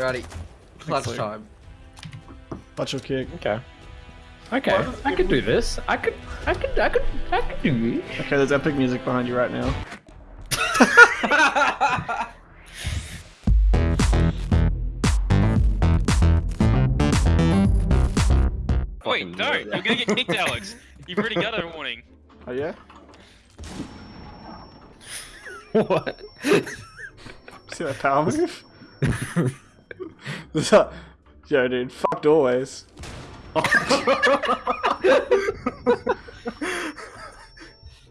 Alrighty. Clutch Luke. time. Watch your kick. Okay. Okay, I could do this. I could, I could, I could, I could do this. Okay, there's epic music behind you right now. Wait, Fucking no, do it. you're gonna get kicked, Alex. You've already got a warning. Oh yeah? What? See that power move? What's up? Yo, dude, fucked always.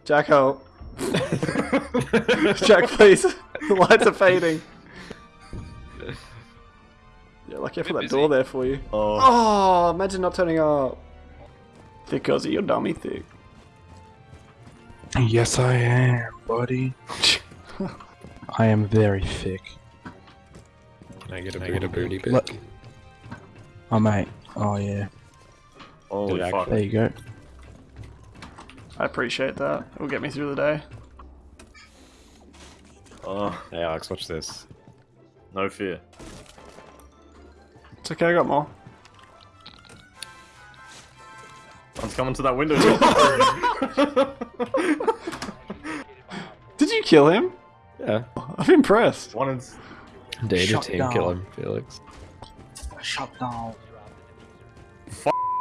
Jack, help. Jack, please. The lights are fading. Yeah, lucky I put that busy. door there for you. Oh, Oh, imagine not turning up. Thick Aussie, you're dummy thick. Yes, I am, buddy. I am very thick. I get a, I get a booty pic. Look. Oh, mate. Oh, yeah. holy Did fuck. There you go. I appreciate that. It will get me through the day. Oh, Hey Alex, watch this. no fear. It's okay, I got more. One's coming to that window. Did you kill him? Yeah. I'm impressed. One is. Dare Shut team down. kill him, Felix. Shut down.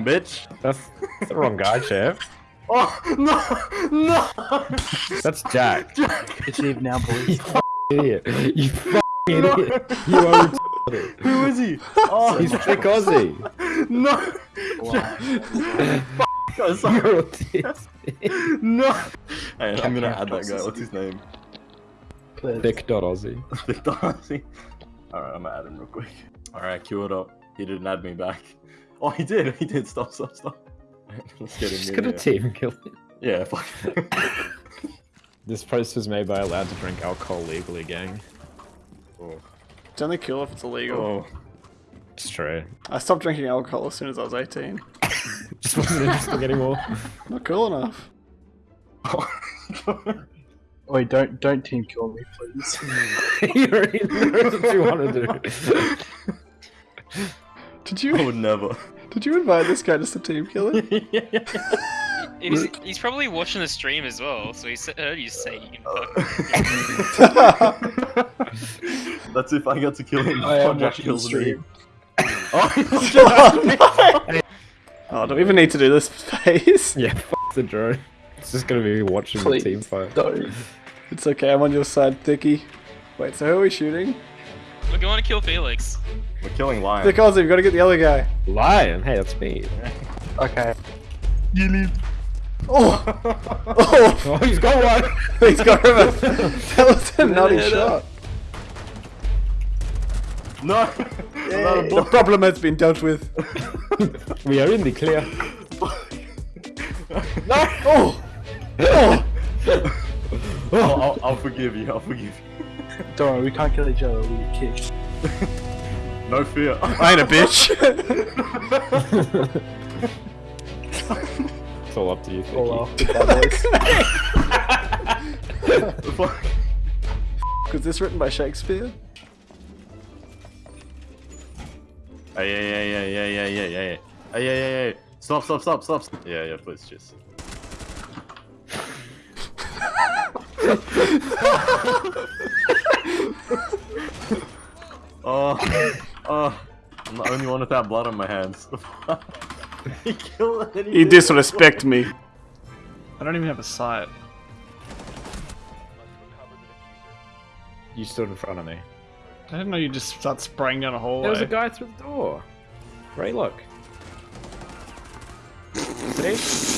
Bitch. That's, that's the wrong guy, Chef. Oh, no! No! That's Jack. It's Eve now, boys. idiot. You fucking idiot. You are retarded. Who is he? Oh, He's Thick Aussie. no! God, sorry. You're autistic. No! Hey, I'm gonna add that guy. What's his name? Thick dot Aussie. Vic Darcy. Alright, I'm gonna add him real quick. Alright, queue it up. He didn't add me back. Oh, he did. He did. Stop, stop, stop. Let's get him Just in gonna team kill him. Yeah, fuck. This post was made by allowed to drink alcohol legally, gang. oh. It's only cool if it's illegal. oh. It's true. I stopped drinking alcohol as soon as I was 18. Just wasn't interesting anymore. Not cool enough. Wait, don't don't team kill me, please. you already know what you want to do. Did you? I you would never. did you invite this guy just to team kill him? He's, he's probably watching the stream as well, so he heard you say you can oh. fuck. That's if I got to kill him. I am before Jack watching kills the stream. me. Oh, Oh, don't even need to do this phase? Yeah, fuck the drone. It's just gonna be watching Please. the team fight. Don't. It's okay, I'm on your side, Thicky. Wait, so who are we shooting? We're going to kill Felix. We're killing Lion. Thick Aussie, we gotta get the other guy. Lion, hey, that's me. Okay. Oh! Oh! Oh, he's got one. He's got him. That was a nutty shot. No! The problem has been dealt with. we are in the clear. No! Oh! Oh! I'll, I'll, I'll forgive you, I'll forgive you. Don't worry, we can't kill each other. We get kicked. No fear. I ain't a bitch. It's all up to you. All Vicky. off. Fuck. Was this written by Shakespeare? Hey, yeah, yeah, yeah, yeah, yeah, yeah, yeah, yeah. Hey, yeah, yeah, yeah. Stop, stop, stop, stop. Yeah, yeah, please, just. Oh, oh. I'm the only one without blood on my hands. he killed it. You disrespect me. I don't even have a sight. You stood in front of me. I didn't know you just start spraying down a hallway. There was a guy through the door. Ray, look. See?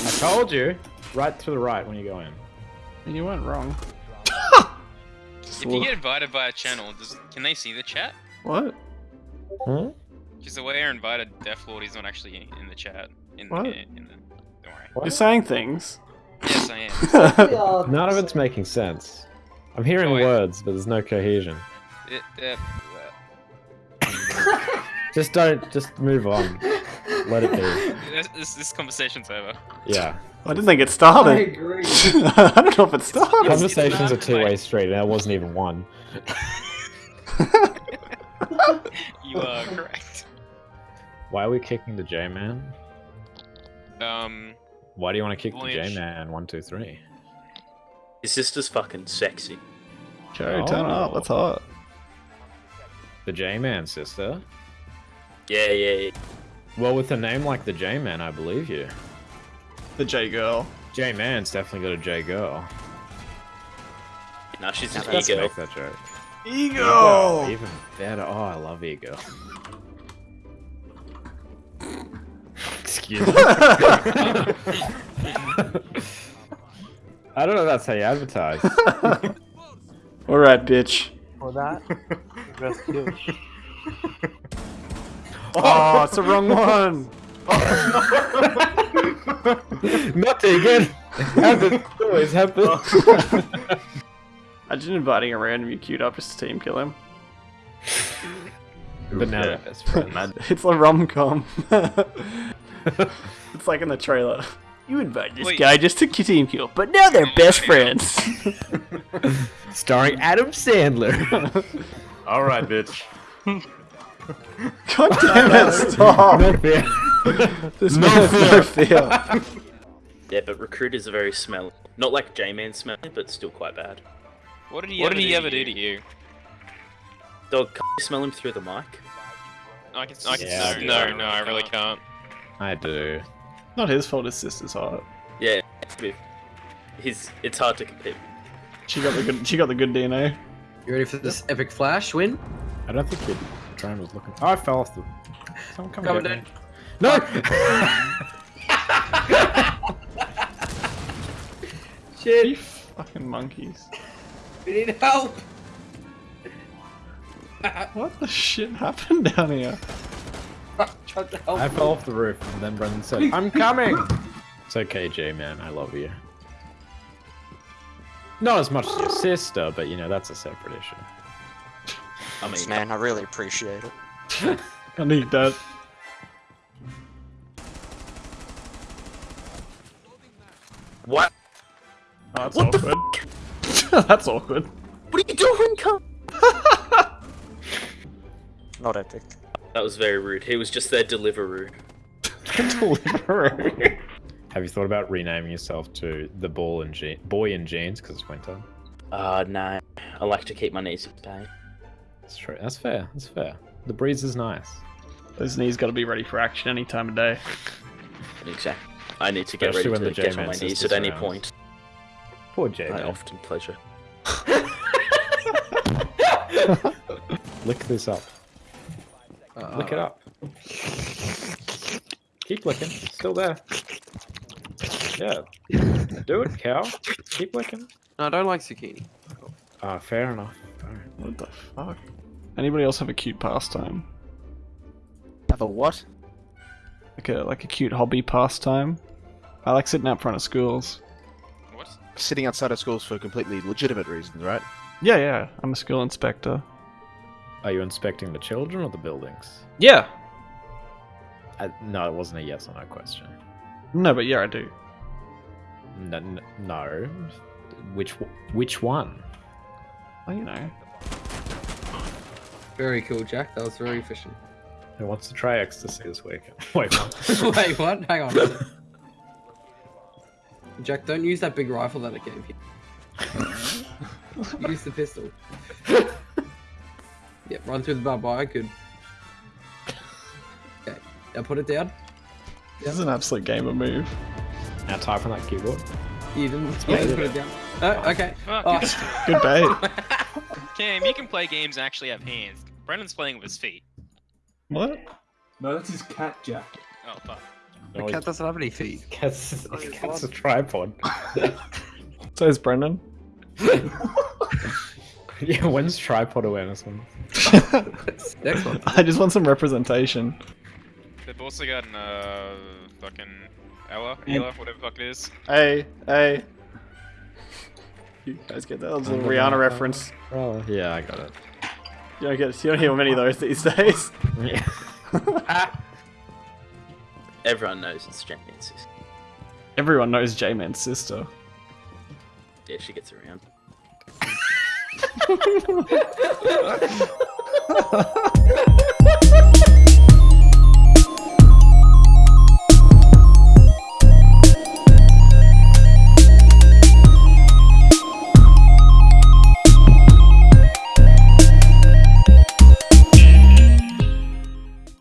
I told you. Right to the right when you go in. And you weren't wrong. If you get invited by a channel, does can they see the chat? What? Huh? Because the way I invited Death Lord, he's not actually in the chat. In, What? in, in the, don't worry. You're saying things. Yes, I am. None of it's making sense. I'm hearing wait. words, but there's no cohesion. It, uh, Just don't. Just move on. Let it be. this, this, this conversation's over. Yeah. I didn't think it started. I agree. I don't know if it started. Conversation's a not two-way like- street, and there wasn't even one. You are correct. Why are we kicking the J man? Um, Why do you want to kick the J man? One, two, three. His sister's fucking sexy. Joe, turn up. Oh. That's hot. The J man sister. Yeah, yeah, yeah. Well, with a name like the J man, I believe you. The J girl. J man's definitely got a J girl. No, she's an Let's ego. make that joke. Ego. Even better. Oh, I love ego. Excuse me. I don't know if that's how you advertise. All right, bitch. For that, rest kill. Oh, it's the wrong one. Not again. How does it always happen? Imagine inviting a random you queued up just to team kill him. but now they're best friends. It's a rom com. it's like in the trailer. You invite this Wait. guy just to team kill, but now they're best friends. Starring Adam Sandler. All right, bitch. God damn it! Stop. Not fair. This man has no fear. Yeah, but recruiters are very smelly. Not like J-Man smelly, but still quite bad. what did he What ever did he do ever to do you? to you? Dog, can you smell him through the mic? I can. I can. Yeah, I no, do. no, no, I really can't. I do. Not his fault. His sister's hot. Yeah, with- he's it's hard to compete. She got the good. She got the good DNA. You ready for this epic flash win? I don't think your drone was looking. Oh, I fell off the. Someone come Coming down. me. No! You fucking monkeys. We need help! What the shit happened down here? Tried to help. I fell off the roof, and then Brendan said, I'm coming! It's okay, J man, I love you. Not as much as your sister, but you know, that's a separate issue. I mean, Thanks, man. I really appreciate it. I need that. what? Oh, that's What the awkward. that's awkward. What are you doing, cunt? Not epic. That was very rude. He was just their deliveroo. Have you thought about renaming yourself to the ball and je- boy in jeans because it's winter? Uh, no. I like to keep my knees in pain. That's true. That's fair. That's fair. The breeze is nice. Those knees got to be ready for action any time of day. Exactly. I need to get Especially ready to the get on my knees at sister's any around. point. Poor J I man. often pleasure. Lick this up. Uh, Lick it up. Keep licking. Still there. Yeah. Do it, cow. Keep licking. No, I don't like zucchini. Ah, fair enough. What the fuck? Anybody else have a cute pastime? Have a what? Like a like a cute hobby pastime? I like sitting out front of schools. What? Sitting outside of schools for completely legitimate reasons, right? Yeah, yeah. I'm a school inspector. Are you inspecting the children or the buildings? Yeah. Uh, no, it wasn't a yes or no question. No, but yeah, I do. No. n- no. Which which one? Well, you know. Very cool, Jack. That was very efficient. Who wants to try ecstasy this weekend? Wait, what? Wait, what? Hang on. Jack, don't use that big rifle that I gave you. use the pistol. Yep, run through the barbed wire. Good. Okay, now put it down. This is an absolute gamer move. now type on that keyboard. You didn't Yeah, yeah, put it down. Oh, okay. Fuck. Oh, Good bait. Cam, you can play games and actually have hands. Brendan's playing with his feet. what? No, that's his cat, Jack. Oh fuck. the cat doesn't have any feet. Cat's, cat's a tripod. So is Brendan. yeah, when's tripod awareness one? Next one. I just want some representation. They've also got an uh fucking Ella, Ella, whatever the fuck it is. Hey, hey. You guys get that? That was a little Rihanna reference. Oh, yeah, I got it. You don't get. You don't hear many of those these days. Yeah. Everyone knows it's Jackman's sister. Everyone knows J-Man's sister. Yeah, she gets around.